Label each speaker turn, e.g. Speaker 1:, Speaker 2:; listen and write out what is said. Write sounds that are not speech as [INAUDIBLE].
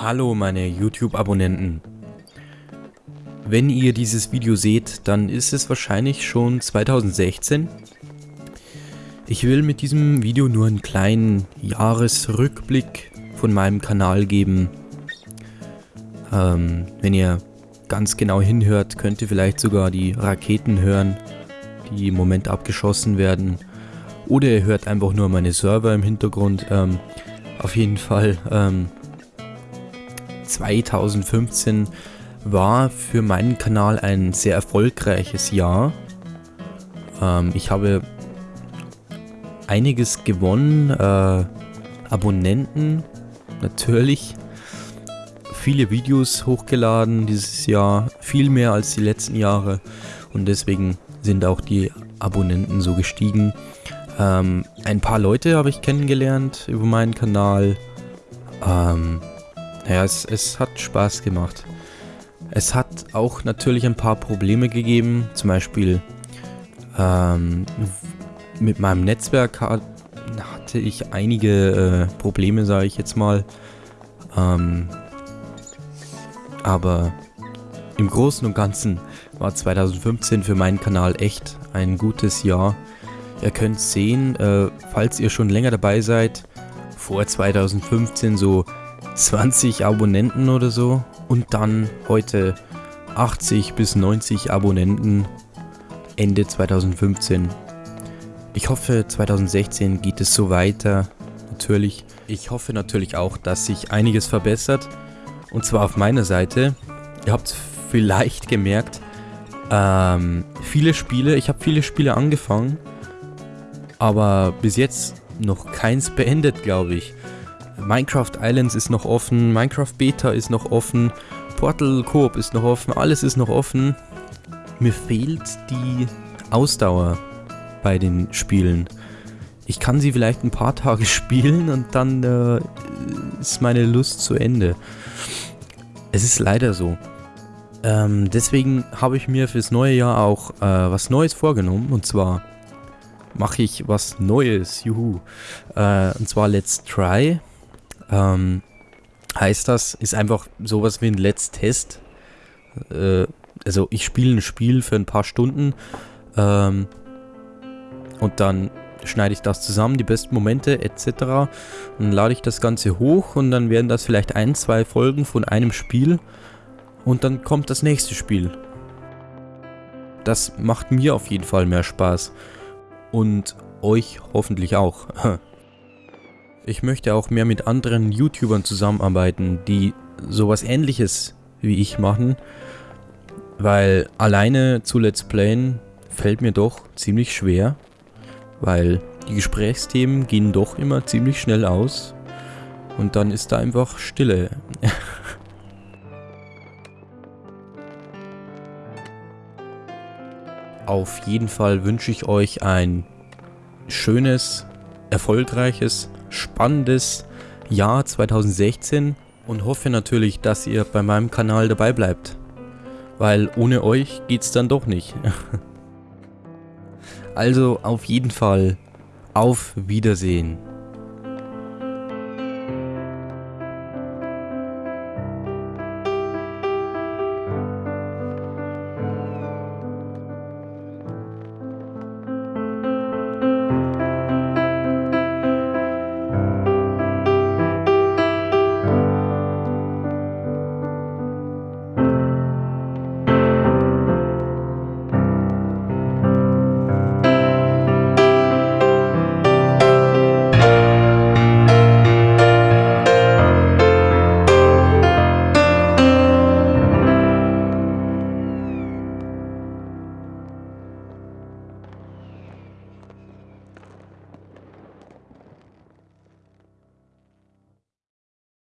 Speaker 1: Hallo meine YouTube-Abonnenten. Wenn ihr dieses Video seht, dann ist es wahrscheinlich schon 2016. Ich will mit diesem Video nur einen kleinen Jahresrückblick von meinem Kanal geben. Ähm, wenn ihr ganz genau hinhört, könnt ihr vielleicht sogar die Raketen hören, die im Moment abgeschossen werden. Oder ihr hört einfach nur meine Server im Hintergrund. Ähm, auf jeden Fall ähm, 2015 war für meinen Kanal ein sehr erfolgreiches Jahr. Ähm, ich habe einiges gewonnen, äh, Abonnenten natürlich, viele Videos hochgeladen dieses Jahr, viel mehr als die letzten Jahre und deswegen sind auch die Abonnenten so gestiegen. Ähm, ein paar Leute habe ich kennengelernt über meinen Kanal. Ähm, naja, es, es hat Spaß gemacht. Es hat auch natürlich ein paar Probleme gegeben, zum Beispiel ähm, mit meinem Netzwerk hatte ich einige äh, Probleme, sage ich jetzt mal. Ähm, aber im Großen und Ganzen war 2015 für meinen Kanal echt ein gutes Jahr. Ihr könnt sehen, äh, falls ihr schon länger dabei seid, vor 2015 so 20 Abonnenten oder so und dann heute 80 bis 90 Abonnenten Ende 2015. Ich hoffe 2016 geht es so weiter, natürlich. Ich hoffe natürlich auch, dass sich einiges verbessert und zwar auf meiner Seite. Ihr habt vielleicht gemerkt, ähm, viele Spiele, ich habe viele Spiele angefangen, aber bis jetzt noch keins beendet, glaube ich. Minecraft Islands ist noch offen, Minecraft Beta ist noch offen, Portal Coop ist noch offen, alles ist noch offen. Mir fehlt die Ausdauer bei den Spielen. Ich kann sie vielleicht ein paar Tage [LAUGHS] spielen und dann äh, ist meine Lust zu Ende. Es ist leider so. Ähm, deswegen habe ich mir fürs neue Jahr auch äh, was Neues vorgenommen und zwar mache ich was Neues, juhu. Äh, und zwar Let's Try. Ähm, heißt das, ist einfach sowas wie ein Let's Test. Äh, also ich spiele ein Spiel für ein paar Stunden ähm, und dann schneide ich das zusammen, die besten Momente etc. Dann lade ich das Ganze hoch und dann werden das vielleicht ein, zwei Folgen von einem Spiel und dann kommt das nächste Spiel. Das macht mir auf jeden Fall mehr Spaß und euch hoffentlich auch. [LAUGHS] Ich möchte auch mehr mit anderen YouTubern zusammenarbeiten, die sowas ähnliches wie ich machen, weil alleine zu Let's Playen fällt mir doch ziemlich schwer, weil die Gesprächsthemen gehen doch immer ziemlich schnell aus und dann ist da einfach Stille. [LAUGHS] Auf jeden Fall wünsche ich euch ein schönes, erfolgreiches spannendes Jahr 2016 und hoffe natürlich, dass ihr bei meinem Kanal dabei bleibt. Weil ohne euch geht's dann doch nicht. [LAUGHS] also auf jeden Fall auf Wiedersehen.